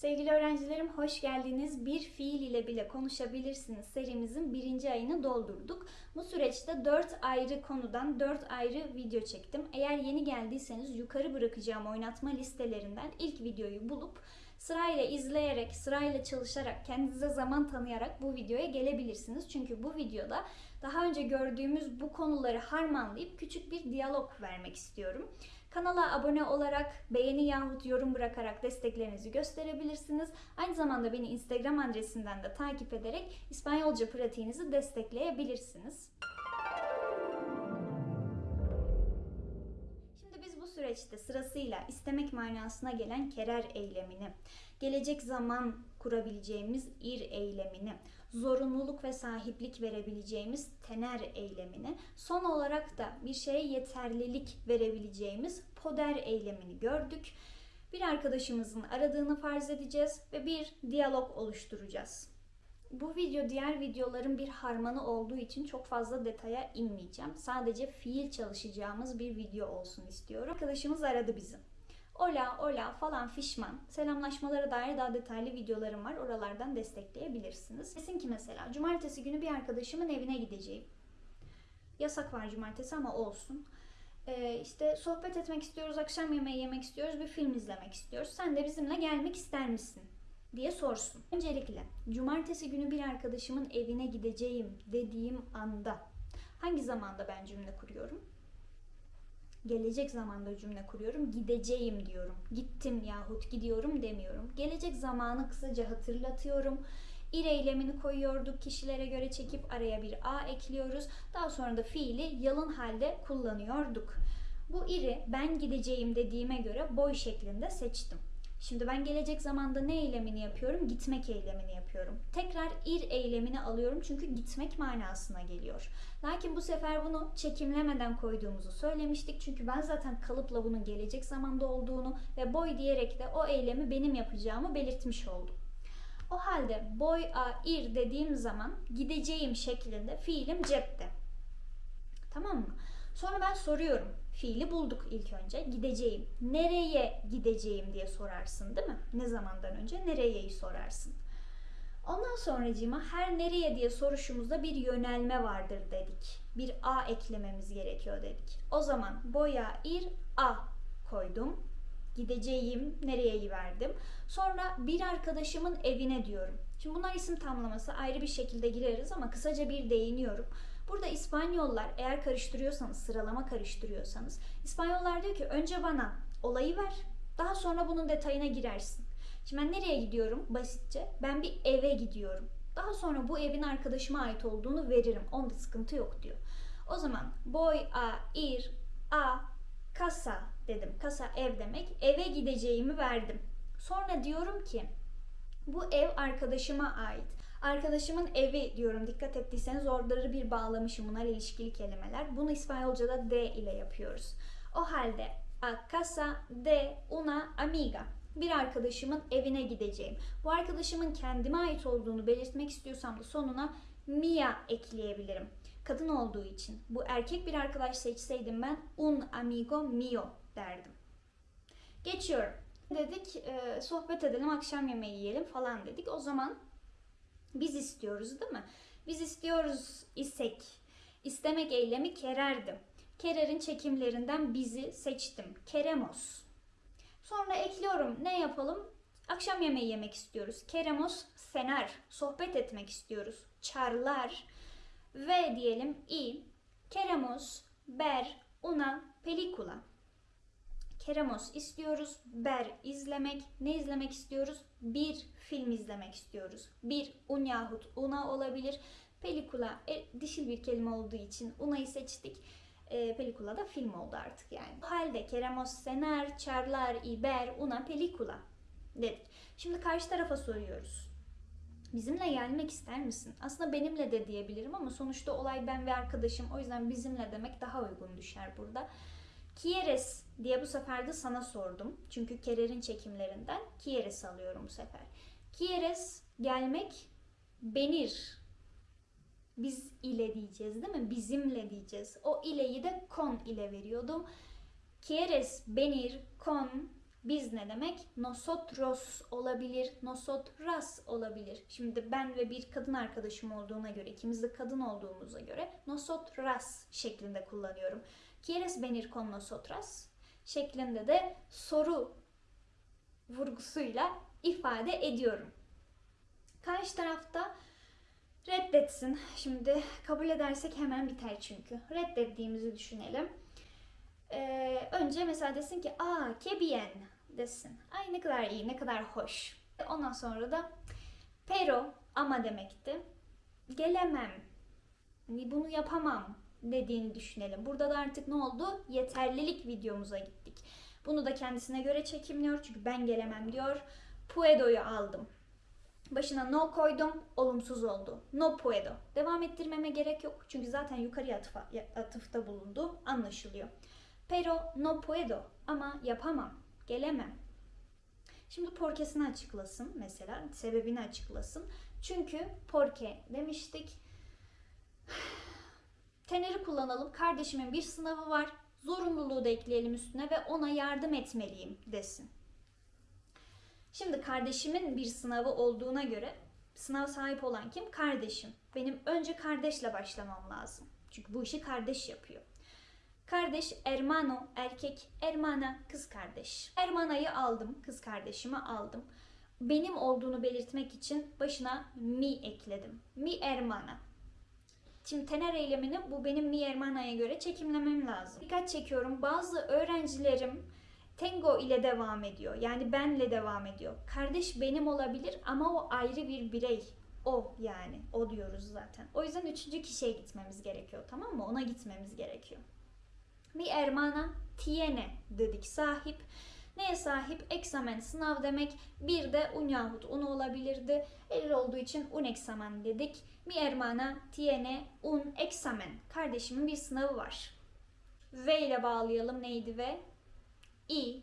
Sevgili öğrencilerim hoş geldiniz. Bir fiil ile bile konuşabilirsiniz serimizin birinci ayını doldurduk. Bu süreçte 4 ayrı konudan 4 ayrı video çektim. Eğer yeni geldiyseniz yukarı bırakacağım oynatma listelerinden ilk videoyu bulup sırayla izleyerek, sırayla çalışarak, kendinize zaman tanıyarak bu videoya gelebilirsiniz. Çünkü bu videoda daha önce gördüğümüz bu konuları harmanlayıp küçük bir diyalog vermek istiyorum. Kanala abone olarak, beğeni yahut yorum bırakarak desteklerinizi gösterebilirsiniz. Aynı zamanda beni Instagram adresinden de takip ederek İspanyolca pratiğinizi destekleyebilirsiniz. Şimdi biz bu süreçte sırasıyla istemek manasına gelen kerer eylemini, gelecek zaman kurabileceğimiz ir eylemini, zorunluluk ve sahiplik verebileceğimiz tener eylemini, son olarak da bir şeye yeterlilik verebileceğimiz poder eylemini gördük. Bir arkadaşımızın aradığını farz edeceğiz ve bir diyalog oluşturacağız. Bu video diğer videoların bir harmanı olduğu için çok fazla detaya inmeyeceğim. Sadece fiil çalışacağımız bir video olsun istiyorum. Arkadaşımız aradı bizi. Ola, ola falan fişman. Selamlaşmalara dair daha detaylı videolarım var. Oralardan destekleyebilirsiniz. Desin ki mesela cumartesi günü bir arkadaşımın evine gideceğim. Yasak var cumartesi ama olsun. Ee, işte sohbet etmek istiyoruz, akşam yemeği yemek istiyoruz, bir film izlemek istiyoruz. Sen de bizimle gelmek ister misin? diye sorsun. Öncelikle cumartesi günü bir arkadaşımın evine gideceğim dediğim anda hangi zamanda ben cümle kuruyorum? Gelecek zamanda cümle kuruyorum. Gideceğim diyorum. Gittim yahut gidiyorum demiyorum. Gelecek zamanı kısaca hatırlatıyorum. İr eylemini koyuyorduk. Kişilere göre çekip araya bir a ekliyoruz. Daha sonra da fiili yalın halde kullanıyorduk. Bu iri ben gideceğim dediğime göre boy şeklinde seçtim. Şimdi ben gelecek zamanda ne eylemini yapıyorum? Gitmek eylemini yapıyorum. Tekrar ir eylemini alıyorum çünkü gitmek manasına geliyor. Lakin bu sefer bunu çekimlemeden koyduğumuzu söylemiştik. Çünkü ben zaten kalıpla bunun gelecek zamanda olduğunu ve boy diyerek de o eylemi benim yapacağımı belirtmiş oldum. O halde boy a ir dediğim zaman gideceğim şeklinde fiilim cepte. Tamam mı? Sonra ben soruyorum. Fiili bulduk ilk önce. Gideceğim. Nereye gideceğim diye sorarsın değil mi? Ne zamandan önce nereyeyi sorarsın. Ondan sonracığıma her nereye diye soruşumuzda bir yönelme vardır dedik. Bir a eklememiz gerekiyor dedik. O zaman boya ir a koydum. Gideceğim nereyeyi verdim. Sonra bir arkadaşımın evine diyorum. Şimdi bunlar isim tamlaması ayrı bir şekilde gireriz ama kısaca bir değiniyorum. Burada İspanyollar eğer karıştırıyorsanız, sıralama karıştırıyorsanız İspanyollar diyor ki önce bana olayı ver, daha sonra bunun detayına girersin. Şimdi ben nereye gidiyorum basitçe? Ben bir eve gidiyorum. Daha sonra bu evin arkadaşıma ait olduğunu veririm. Onda sıkıntı yok diyor. O zaman voy a ir a casa dedim. Casa ev demek. Eve gideceğimi verdim. Sonra diyorum ki bu ev arkadaşıma ait. Arkadaşımın evi diyorum dikkat ettiyseniz orada bir bağlamışım bunlar ilişkili kelimeler. Bunu İspanyolca'da de ile yapıyoruz. O halde a casa de una amiga bir arkadaşımın evine gideceğim. Bu arkadaşımın kendime ait olduğunu belirtmek istiyorsam da sonuna mia ekleyebilirim. Kadın olduğu için. Bu erkek bir arkadaş seçseydim ben un amigo mio derdim. Geçiyorum. Dedik sohbet edelim, akşam yemeği yiyelim falan dedik. O zaman biz istiyoruz değil mi? Biz istiyoruz isek. İstemek eylemi kererdim. Kerer'in çekimlerinden bizi seçtim. Keremos. Sonra ekliyorum. Ne yapalım? Akşam yemeği yemek istiyoruz. Keremos sener. Sohbet etmek istiyoruz. Çarlar. Ve diyelim i. Keremos ber una pelikula. Keremos istiyoruz. Ber izlemek. Ne izlemek istiyoruz? Bir film izlemek istiyoruz. Bir un yahut una olabilir. Pelikula e, dişil bir kelime olduğu için una'yı seçtik. E, pelikula da film oldu artık yani. Bu halde Keremos sener, charlar, iber, una pelikula dedik. Şimdi karşı tarafa soruyoruz. Bizimle gelmek ister misin? Aslında benimle de diyebilirim ama sonuçta olay ben ve arkadaşım. O yüzden bizimle demek daha uygun düşer burada. Kieres diye bu sefer de sana sordum. Çünkü Kerer'in çekimlerinden Kieres alıyorum bu sefer. Kieres gelmek benir. Biz ile diyeceğiz değil mi? Bizimle diyeceğiz. O ileyi de con ile veriyordum. Quieres venir con Biz ne demek? Nosotros olabilir, nosotras olabilir. Şimdi ben ve bir kadın arkadaşım olduğuna göre, ikimiz de kadın olduğumuza göre nosotras şeklinde kullanıyorum. ¿Quieres venir con nosotras? şeklinde de soru vurgusuyla ifade ediyorum. Karşı tarafta reddetsin. Şimdi kabul edersek hemen biter çünkü. Reddettiğimizi düşünelim. Ee, önce mesela desin ki aa que bien desin. Ay ne kadar iyi, ne kadar hoş. Ondan sonra da pero ama demekti. Gelemem. Hani bunu yapamam dediğini düşünelim. Burada da artık ne oldu? Yeterlilik videomuza gittik. Bunu da kendisine göre çekimliyor çünkü ben gelemem diyor. Puedo'yu aldım. Başına no koydum, olumsuz oldu. No puedo. Devam ettirmeme gerek yok çünkü zaten yukarıya atıfa, atıfta bulundu. Anlaşılıyor. Pero no puedo ama yapamam, gelemem. Şimdi porkesini açıklasın mesela, sebebini açıklasın. Çünkü porke demiştik. Teneri kullanalım. Kardeşimin bir sınavı var. Zorunluluğu da ekleyelim üstüne ve ona yardım etmeliyim desin. Şimdi kardeşimin bir sınavı olduğuna göre sınav sahip olan kim? Kardeşim. Benim önce kardeşle başlamam lazım. Çünkü bu işi kardeş yapıyor. Kardeş hermano erkek, hermana kız kardeş. Hermana'yı aldım, kız kardeşimi aldım. Benim olduğunu belirtmek için başına mi ekledim. Mi hermana. Şimdi tener eylemini bu benim mi hermana'ya göre çekimlemem lazım. Dikkat çekiyorum. Bazı öğrencilerim Tengo ile devam ediyor. Yani benle devam ediyor. Kardeş benim olabilir ama o ayrı bir birey. O yani. O diyoruz zaten. O yüzden üçüncü kişiye gitmemiz gerekiyor. Tamam mı? Ona gitmemiz gerekiyor. Mi hermana tiene dedik sahip. Neye sahip? Examen sınav demek. Bir de un yahut un olabilirdi. Erir olduğu için un examen dedik. Mi hermana tiene un examen. Kardeşimin bir sınavı var. V ile bağlayalım. Neydi ve? İ.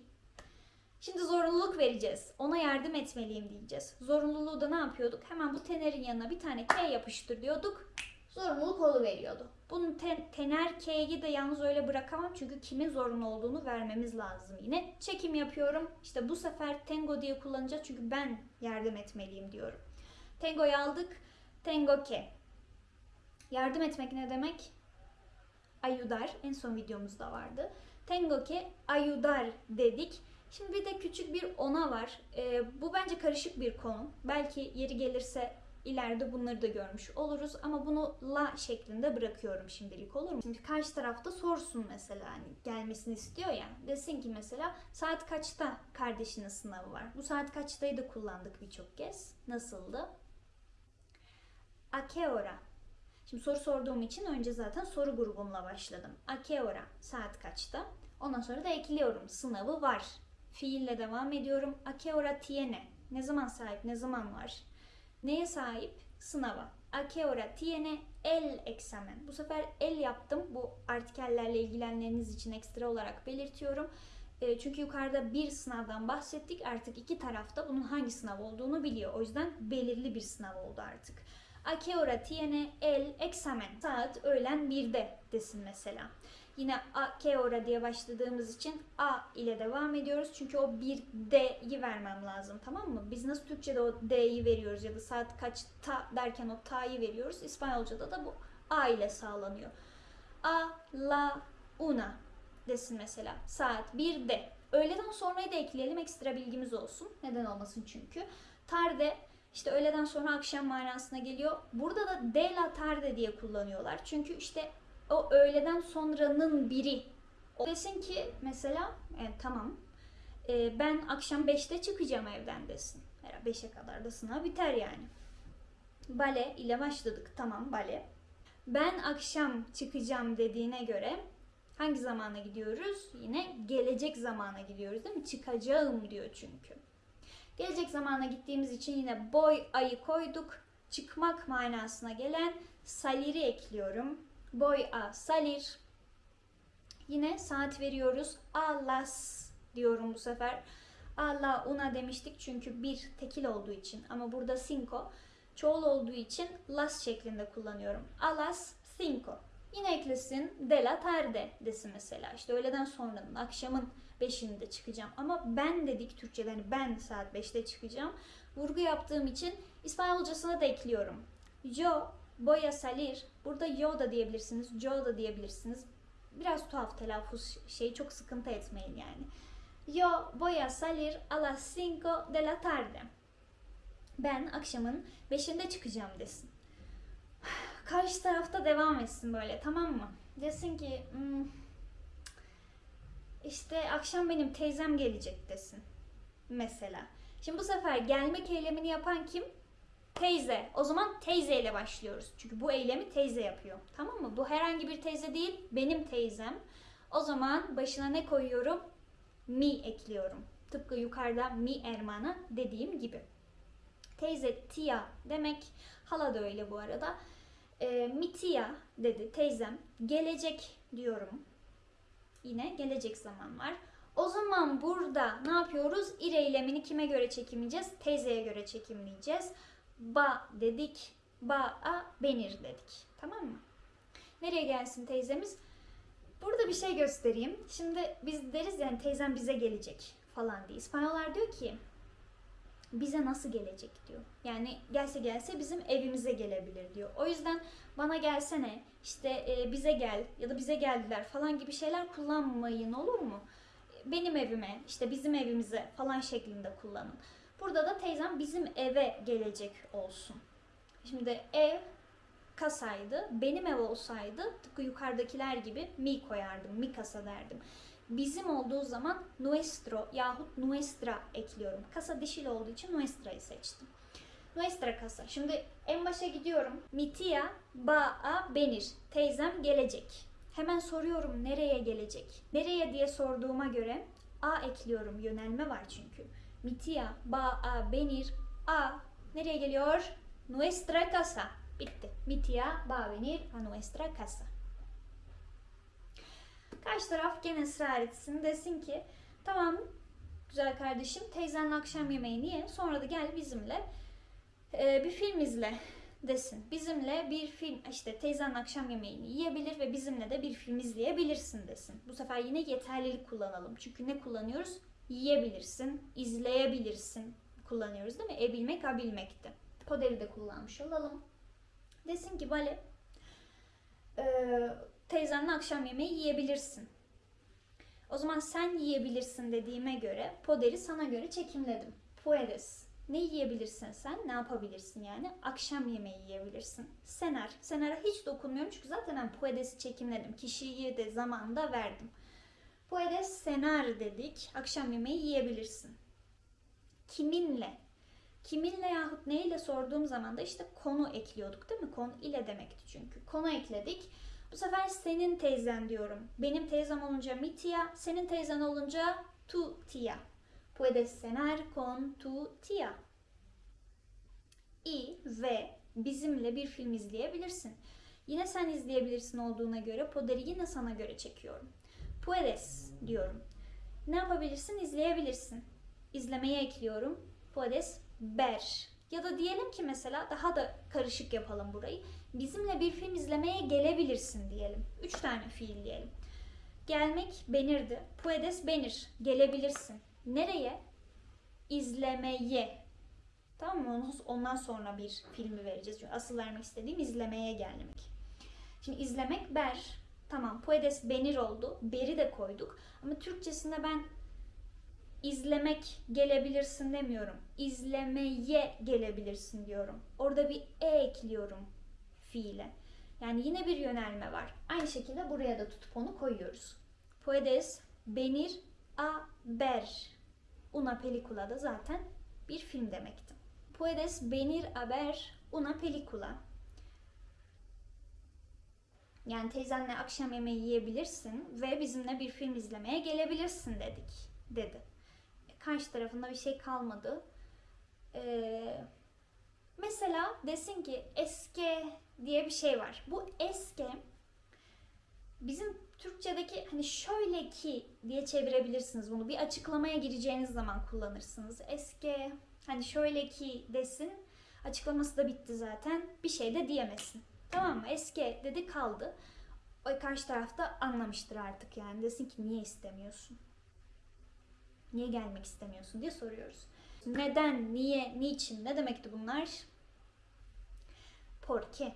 Şimdi zorunluluk vereceğiz. Ona yardım etmeliyim diyeceğiz. Zorunluluğu da ne yapıyorduk? Hemen bu tenerin yanına bir tane K yapıştır diyorduk. Zorunluluk olu veriyordu. Bunun ten, tener K'yi de yalnız öyle bırakamam çünkü kimin zorunlu olduğunu vermemiz lazım yine. Çekim yapıyorum. İşte bu sefer tengo diye kullanacağız çünkü ben yardım etmeliyim diyorum. Tengo'yu aldık. Tengo ke. Yardım etmek ne demek? Ayudar. En son videomuzda vardı. Tengo ke ayudar dedik. Şimdi bir de küçük bir ona var. Ee, bu bence karışık bir konu. Belki yeri gelirse ileride bunları da görmüş oluruz. Ama bunu la şeklinde bırakıyorum şimdilik olur mu? Şimdi karşı tarafta sorsun mesela hani gelmesini istiyor ya. Desin ki mesela saat kaçta kardeşinin sınavı var? Bu saat kaçtayı da kullandık birçok kez. Nasıldı? A que hora? Şimdi soru sorduğum için önce zaten soru grubumla başladım. A que hora? Saat kaçta? Ondan sonra da ekliyorum. Sınavı var. Fiille devam ediyorum. A que hora tiene? Ne zaman sahip? Ne zaman var? Neye sahip? Sınava. A que hora tiene el examen? Bu sefer el yaptım. Bu artikellerle ilgilenenleriniz için ekstra olarak belirtiyorum. E, çünkü yukarıda bir sınavdan bahsettik. Artık iki tarafta bunun hangi sınav olduğunu biliyor. O yüzden belirli bir sınav oldu artık. A que hora tiene el examen? Saat öğlen 1'de desin mesela. Yine a que hora diye başladığımız için a ile devam ediyoruz. Çünkü o bir d'yi vermem lazım tamam mı? Biz nasıl Türkçe'de o d'yi veriyoruz ya da saat kaçta derken o ta'yı veriyoruz. İspanyolca'da da bu a ile sağlanıyor. A la una desin mesela. Saat 1'de. Öğleden sonrayı da ekleyelim ekstra bilgimiz olsun. Neden olmasın çünkü. Tarde işte öğleden sonra akşam manasına geliyor. Burada da de la tarde diye kullanıyorlar. Çünkü işte o öğleden sonranın biri. O desin ki mesela e, tamam e, ben akşam 5'te çıkacağım evden desin. 5'e kadar da sınav biter yani. Bale ile başladık. Tamam bale. Ben akşam çıkacağım dediğine göre hangi zamana gidiyoruz? Yine gelecek zamana gidiyoruz değil mi? Çıkacağım diyor çünkü. Gelecek zamana gittiğimiz için yine boy ayı koyduk. Çıkmak manasına gelen saliri ekliyorum. Boy a salir. Yine saat veriyoruz. A las diyorum bu sefer. A la una demiştik çünkü bir tekil olduğu için ama burada cinco çoğul olduğu için las şeklinde kullanıyorum. A las cinco. Yine eklesin de la tarde desin mesela. İşte öğleden sonranın, akşamın 5'inde çıkacağım. Ama ben dedik Türkçe'de hani ben saat 5'te çıkacağım. Vurgu yaptığım için İspanyolcasına da ekliyorum. Yo voy a salir. Burada yo da diyebilirsiniz, yo da diyebilirsiniz. Biraz tuhaf telaffuz şey çok sıkıntı etmeyin yani. Yo voy a salir a las 5 de la tarde. Ben akşamın 5'inde çıkacağım desin. Karşı tarafta devam etsin böyle tamam mı? Desin ki "Hmm, işte akşam benim teyzem gelecek desin. Mesela. Şimdi bu sefer gelmek eylemini yapan kim? Teyze. O zaman teyze ile başlıyoruz. Çünkü bu eylemi teyze yapıyor. Tamam mı? Bu herhangi bir teyze değil. Benim teyzem. O zaman başına ne koyuyorum? Mi ekliyorum. Tıpkı yukarıda mi hermana dediğim gibi. Teyze tia demek. Hala da öyle bu arada. E, mi tia dedi teyzem. Gelecek diyorum. Yine gelecek zaman var. O zaman burada ne yapıyoruz? İr eylemini kime göre çekimleyeceğiz? Teyzeye göre çekimleyeceğiz. Ba dedik. Ba a benir dedik. Tamam mı? Nereye gelsin teyzemiz? Burada bir şey göstereyim. Şimdi biz deriz yani teyzem bize gelecek falan diye. İspanyollar diyor ki bize nasıl gelecek diyor. Yani gelse gelse bizim evimize gelebilir diyor. O yüzden bana gelsene işte e, bize gel ya da bize geldiler falan gibi şeyler kullanmayın olur mu? Benim evime işte bizim evimize falan şeklinde kullanın. Burada da teyzem bizim eve gelecek olsun. Şimdi ev kasaydı. Benim ev olsaydı tıpkı yukarıdakiler gibi mi koyardım. Mi kasa derdim. Bizim olduğu zaman nuestro yahut nuestra ekliyorum. Kasa dişil olduğu için nuestra'yı seçtim. Nuestra kasa. Şimdi en başa gidiyorum. Mi tia ba a benir. Teyzem gelecek. Hemen soruyorum nereye gelecek? Nereye diye sorduğuma göre a ekliyorum. Yönelme var çünkü. Mi tia ba a benir. A nereye geliyor? Nuestra casa. Bitti. Mi tia va a venir a nuestra casa. Karşı taraf gene ısrar etsin desin ki tamam güzel kardeşim teyzenle akşam yemeğini ye sonra da gel bizimle e, bir film izle desin. Bizimle bir film işte teyzenle akşam yemeğini yiyebilir ve bizimle de bir film izleyebilirsin desin. Bu sefer yine yeterlilik kullanalım. Çünkü ne kullanıyoruz? Yiyebilirsin, izleyebilirsin kullanıyoruz değil mi? E bilmek, a bilmekti. Poderi de kullanmış olalım. Desin ki Vale e, teyzenle akşam yemeği yiyebilirsin. O zaman sen yiyebilirsin dediğime göre poderi sana göre çekimledim. Puedes. Ne yiyebilirsin sen? Ne yapabilirsin yani? Akşam yemeği yiyebilirsin. Senar. Senara hiç dokunmuyorum çünkü zaten ben puedes'i çekimledim. Kişiyi de zamanda verdim. Puedes senar dedik. Akşam yemeği yiyebilirsin. Kiminle? Kiminle yahut neyle sorduğum zaman da işte konu ekliyorduk değil mi? Konu ile demekti çünkü. Konu ekledik. Bu sefer senin teyzen diyorum. Benim teyzem olunca mi tia, senin teyzen olunca tu tia. Puedes cenar con tu tia. I ve bizimle bir film izleyebilirsin. Yine sen izleyebilirsin olduğuna göre poderi yine sana göre çekiyorum. Puedes diyorum. Ne yapabilirsin? İzleyebilirsin. İzlemeye ekliyorum. Puedes ver. Ya da diyelim ki mesela daha da karışık yapalım burayı. Bizimle bir film izlemeye gelebilirsin diyelim. Üç tane fiil diyelim. Gelmek benirdi. Puedes benir. Gelebilirsin. Nereye? İzlemeye. Tamam mı? Ondan sonra bir filmi vereceğiz. Çünkü asıl vermek istediğim izlemeye gelmek. Şimdi izlemek ber. Tamam. Puedes benir oldu. Beri de koyduk. Ama Türkçesinde ben izlemek gelebilirsin demiyorum. İzlemeye gelebilirsin diyorum. Orada bir e ekliyorum fiile. Yani yine bir yönelme var. Aynı şekilde buraya da tutup onu koyuyoruz. Puedes venir a ver. Una película da zaten bir film demekti. Puedes venir a ver una película. Yani teyzenle akşam yemeği yiyebilirsin ve bizimle bir film izlemeye gelebilirsin dedik dedi. Karşı tarafında bir şey kalmadı. Ee, mesela desin ki eske diye bir şey var. Bu eske bizim Türkçedeki hani şöyle ki diye çevirebilirsiniz bunu. Bir açıklamaya gireceğiniz zaman kullanırsınız. Eske hani şöyle ki desin. Açıklaması da bitti zaten. Bir şey de diyemesin. Tamam mı? Eske dedi kaldı. O karşı tarafta anlamıştır artık yani. Desin ki niye istemiyorsun? Niye gelmek istemiyorsun diye soruyoruz. Neden, niye, niçin ne demekti bunlar? Porque.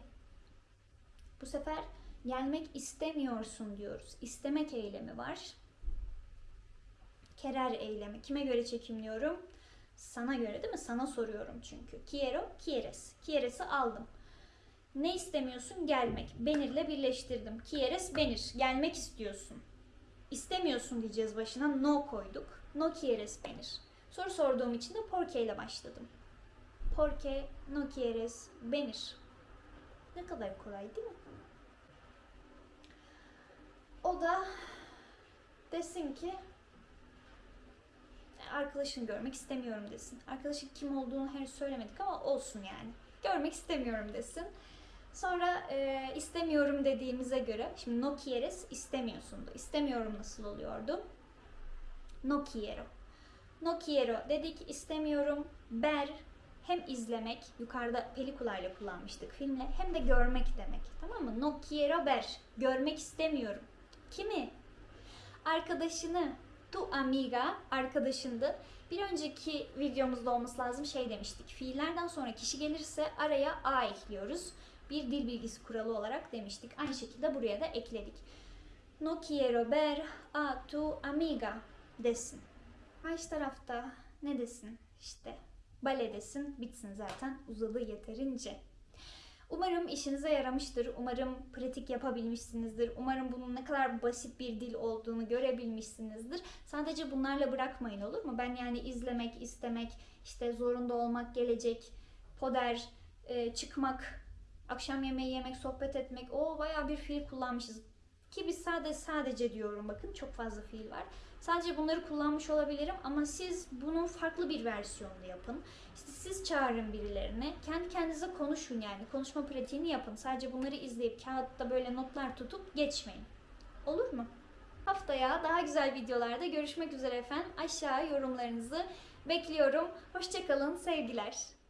Bu sefer gelmek istemiyorsun diyoruz. İstemek eylemi var. Kerer eylemi. Kime göre çekimliyorum? Sana göre değil mi? Sana soruyorum çünkü. Quiero, quieres. Quieres'i aldım. Ne istemiyorsun? Gelmek. Benirle birleştirdim. Quieres, benir. Gelmek istiyorsun. İstemiyorsun diyeceğiz başına. No koyduk. No quieres, benir. Soru sorduğum için de porque ile başladım. Porque, no quieres, benir. Ne kadar kolay değil mi? O da desin ki arkadaşını görmek istemiyorum desin. Arkadaşın kim olduğunu henüz söylemedik ama olsun yani. Görmek istemiyorum desin. Sonra e, istemiyorum dediğimize göre, şimdi no quieres istemiyorsundu. İstemiyorum nasıl oluyordu? No quiero. No quiero dedik istemiyorum. Ber hem izlemek, yukarıda pelikulayla kullanmıştık filmle, hem de görmek demek. Tamam mı? No quiero ver. Görmek istemiyorum. Kimi? Arkadaşını. Tu amiga arkadaşındı. Bir önceki videomuzda olması lazım şey demiştik. Fiillerden sonra kişi gelirse araya a ekliyoruz. Bir dil bilgisi kuralı olarak demiştik. Aynı şekilde buraya da ekledik. No quiero ver a tu amiga desin. Karşı tarafta ne desin? İşte bale desin. Bitsin zaten. Uzadı yeterince. Umarım işinize yaramıştır. Umarım pratik yapabilmişsinizdir. Umarım bunun ne kadar basit bir dil olduğunu görebilmişsinizdir. Sadece bunlarla bırakmayın olur mu? Ben yani izlemek, istemek, işte zorunda olmak, gelecek, poder, e, çıkmak, akşam yemeği yemek, sohbet etmek. O bayağı bir fiil kullanmışız. Ki biz sadece sadece diyorum bakın çok fazla fiil var. Sadece bunları kullanmış olabilirim ama siz bunun farklı bir versiyonunu yapın. İşte siz çağırın birilerini. Kendi kendinize konuşun yani. Konuşma pratiğini yapın. Sadece bunları izleyip kağıtta böyle notlar tutup geçmeyin. Olur mu? Haftaya daha güzel videolarda görüşmek üzere efendim. Aşağı yorumlarınızı bekliyorum. Hoşçakalın, sevgiler.